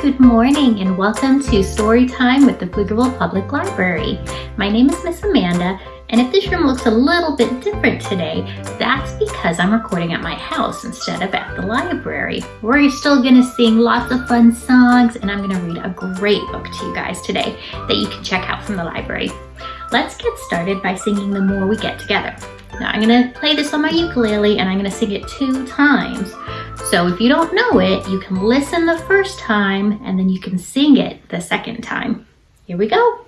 good morning and welcome to Story Time with the Pflugerville Public Library. My name is Miss Amanda and if this room looks a little bit different today, that's because I'm recording at my house instead of at the library. We're still gonna sing lots of fun songs and I'm gonna read a great book to you guys today that you can check out from the library. Let's get started by singing The More We Get Together. Now I'm gonna play this on my ukulele and I'm gonna sing it two times. So if you don't know it, you can listen the first time and then you can sing it the second time. Here we go.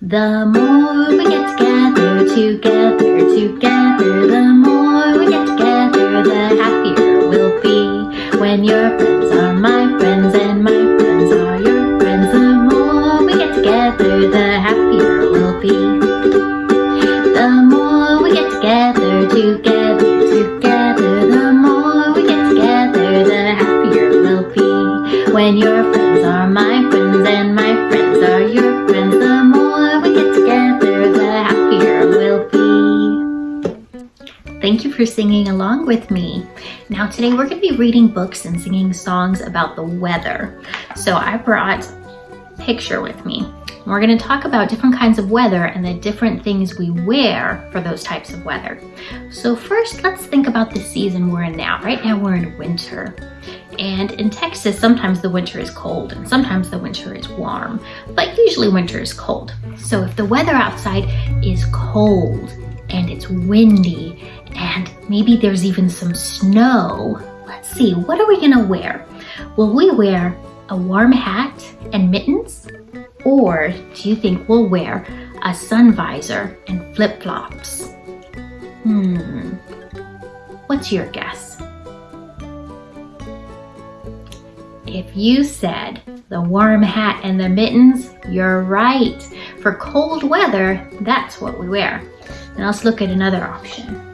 The more we get together, together, together, the more we get together, the happier we'll be. When your friends are my more we get together, the happier we'll be. Thank you for singing along with me. Now today we're going to be reading books and singing songs about the weather. So I brought a picture with me. We're going to talk about different kinds of weather and the different things we wear for those types of weather. So first, let's think about the season we're in now. Right now we're in winter. And in Texas, sometimes the winter is cold and sometimes the winter is warm, but usually winter is cold. So if the weather outside is cold and it's windy and maybe there's even some snow, let's see, what are we gonna wear? Will we wear a warm hat and mittens? Or do you think we'll wear a sun visor and flip-flops? Hmm, what's your guess? If you said the warm hat and the mittens, you're right. For cold weather, that's what we wear. Now let's look at another option.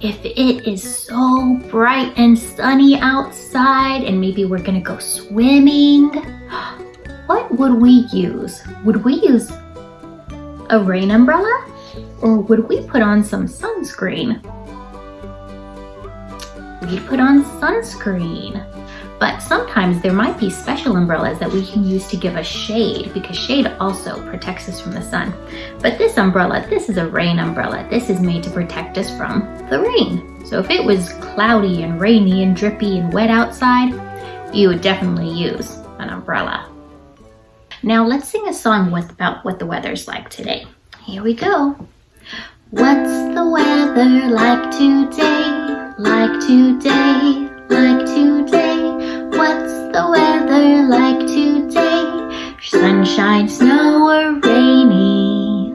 if it is so bright and sunny outside and maybe we're gonna go swimming, what would we use? Would we use a rain umbrella or would we put on some sunscreen? We'd put on sunscreen. But sometimes there might be special umbrellas that we can use to give us shade because shade also protects us from the sun. But this umbrella, this is a rain umbrella. This is made to protect us from the rain. So if it was cloudy and rainy and drippy and wet outside, you would definitely use an umbrella. Now let's sing a song with, about what the weather's like today. Here we go. What's the weather like today? Like today? Like today? What's the weather like today? Sunshine, snow, or rainy?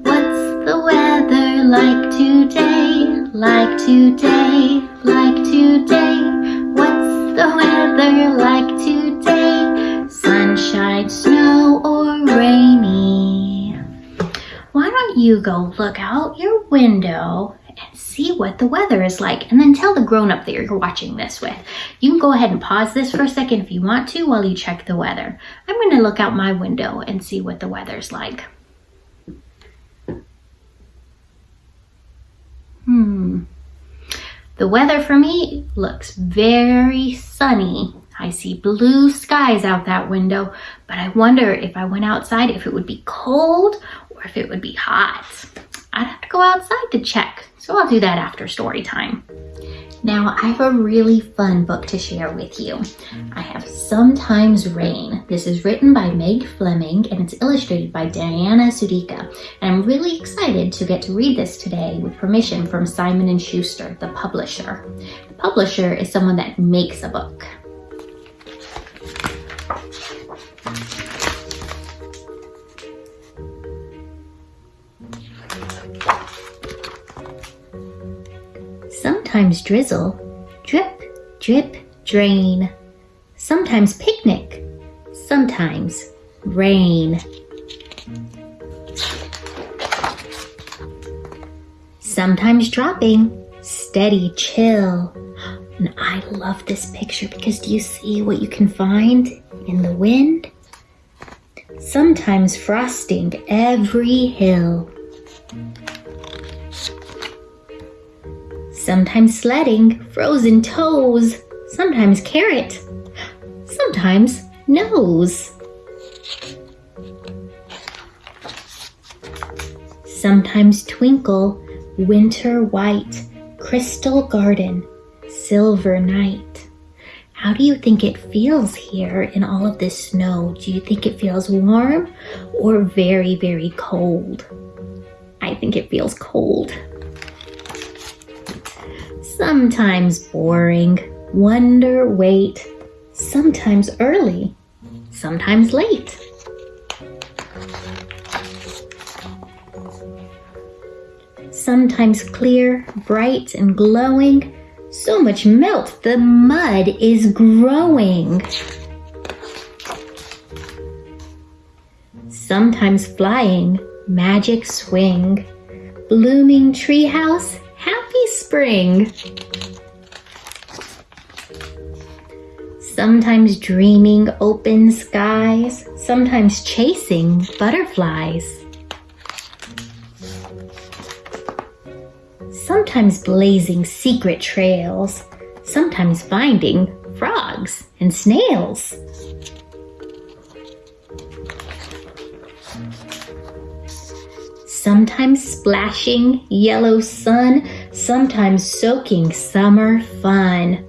What's the weather like today? Like today, like today? What's the weather like today? Sunshine, snow, or rainy? Why don't you go look out your window see what the weather is like and then tell the grown-up that you're watching this with. You can go ahead and pause this for a second if you want to while you check the weather. I'm going to look out my window and see what the weather's like. Hmm. The weather for me looks very sunny. I see blue skies out that window, but I wonder if I went outside if it would be cold or if it would be hot. I'd have to go outside to check. So I'll do that after story time. Now I have a really fun book to share with you. I have Sometimes Rain. This is written by Meg Fleming and it's illustrated by Diana Sudyka. And I'm really excited to get to read this today with permission from Simon & Schuster, the publisher. The publisher is someone that makes a book. Sometimes drizzle, drip, drip, drain. Sometimes picnic, sometimes rain. Sometimes dropping, steady chill. And I love this picture because do you see what you can find in the wind? Sometimes frosting every hill. Sometimes sledding, frozen toes. Sometimes carrot. Sometimes nose. Sometimes twinkle, winter white, crystal garden, silver night. How do you think it feels here in all of this snow? Do you think it feels warm or very, very cold? I think it feels cold. Sometimes boring, wonder, wait, sometimes early, sometimes late. Sometimes clear, bright, and glowing. So much melt, the mud is growing. Sometimes flying, magic swing. Blooming treehouse, spring. Sometimes dreaming open skies, sometimes chasing butterflies. Sometimes blazing secret trails, sometimes finding frogs and snails. Sometimes splashing yellow sun, sometimes soaking summer fun.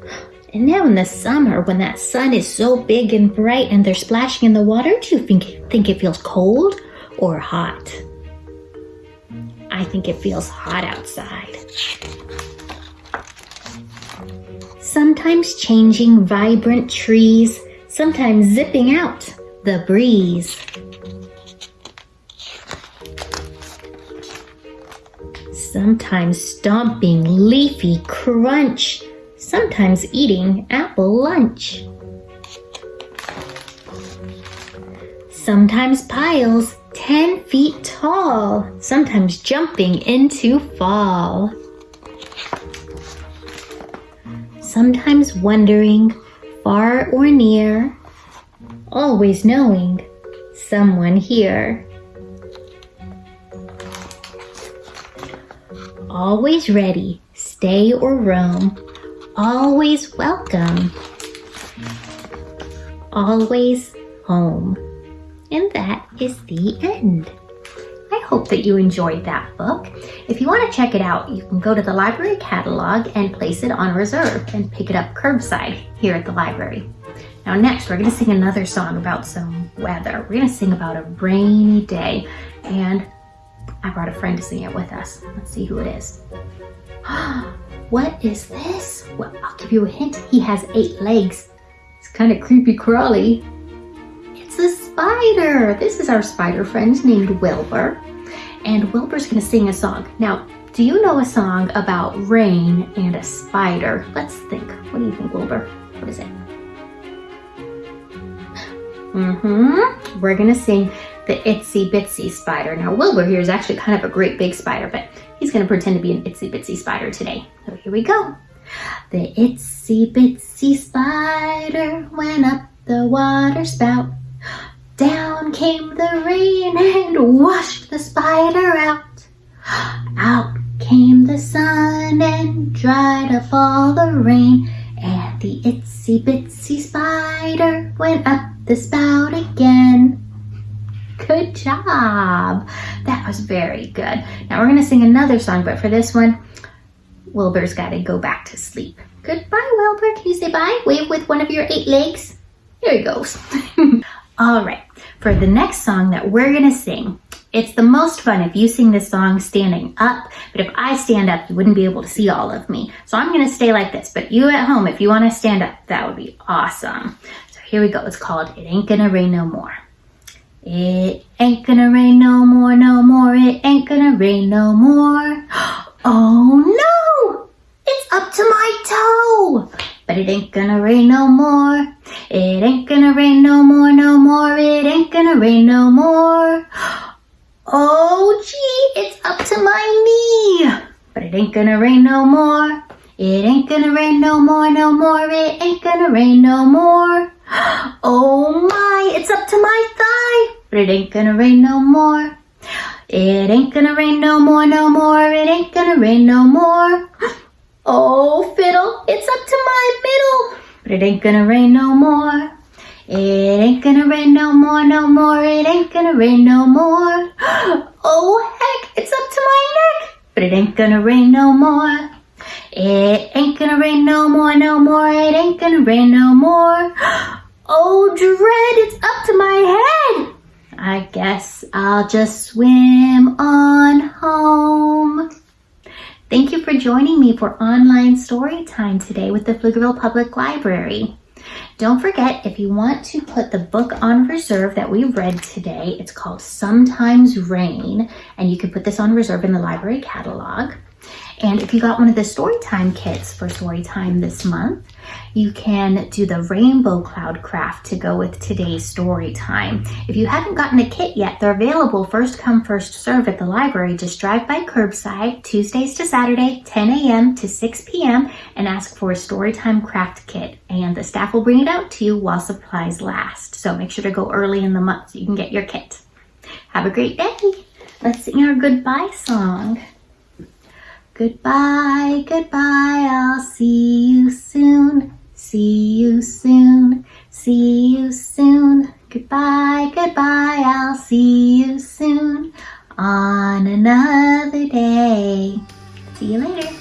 And now in the summer, when that sun is so big and bright and they're splashing in the water, do you think, think it feels cold or hot? I think it feels hot outside. Sometimes changing vibrant trees, sometimes zipping out the breeze. Sometimes stomping leafy crunch, sometimes eating apple lunch. Sometimes piles 10 feet tall, sometimes jumping into fall. Sometimes wondering, far or near, always knowing someone here. Always ready, stay or roam, always welcome, always home. And that is the end. I hope that you enjoyed that book. If you want to check it out, you can go to the library catalog and place it on reserve and pick it up curbside here at the library. Now next, we're going to sing another song about some weather. We're going to sing about a rainy day and I brought a friend to sing it with us. Let's see who it is. what is this? Well, I'll give you a hint. He has eight legs. It's kind of creepy crawly It's a spider. This is our spider friend named Wilbur. And Wilbur's gonna sing a song. Now, do you know a song about rain and a spider? Let's think. What do you think, Wilbur? What is it? Mm-hmm. We're gonna sing the Itsy Bitsy Spider. Now, Wilbur here is actually kind of a great big spider, but he's gonna pretend to be an Itsy Bitsy Spider today. So here we go. The Itsy Bitsy Spider went up the water spout. Down came the rain and washed the spider out. Out came the sun and dried up all the rain. And the itsy bitsy spider went up the spout again. Good job. That was very good. Now we're going to sing another song, but for this one, Wilbur's got to go back to sleep. Goodbye, Wilbur. Can you say bye? Wave with one of your eight legs. Here he goes. All right, for the next song that we're gonna sing, it's the most fun if you sing this song standing up, but if I stand up, you wouldn't be able to see all of me. So I'm gonna stay like this, but you at home, if you wanna stand up, that would be awesome. So here we go, it's called It Ain't Gonna Rain No More. It ain't gonna rain no more, no more, it ain't gonna rain no more. Oh no! It's up to my toe! But it ain't gonna rain no more. It ain't gonna rain no more, no more. It ain't gonna rain no more. Oh, gee, it's up to my knee. But it ain't gonna rain no more. It ain't gonna rain no more, no more. It ain't gonna rain no more. Oh my, it's up to my thigh. But it ain't gonna rain no more. It ain't gonna rain no more, no more. It ain't gonna rain no more. Oh, fiddle, it's up to my middle. But it ain't gonna rain no more. It ain't gonna rain no more, no more. It ain't gonna rain no more. Oh, heck, it's up to my neck. But it ain't gonna rain no more. It ain't gonna rain no more, no more. It ain't gonna rain no more. Oh, dread, it's up to my head. I guess I'll just swim on home. Thank you for joining me for online story time today with the Pflugerville Public Library. Don't forget, if you want to put the book on reserve that we read today, it's called Sometimes Rain, and you can put this on reserve in the library catalog. And if you got one of the Storytime kits for Storytime this month, you can do the rainbow cloud craft to go with today's story time. If you haven't gotten a kit yet, they're available first come, first serve at the library. Just drive by curbside Tuesdays to Saturday, 10 a.m. to 6 p.m. and ask for a Storytime craft kit. And the staff will bring it out to you while supplies last. So make sure to go early in the month so you can get your kit. Have a great day. Let's sing our goodbye song. Goodbye, goodbye, I'll see you soon. See you soon, see you soon. Goodbye, goodbye, I'll see you soon on another day. See you later.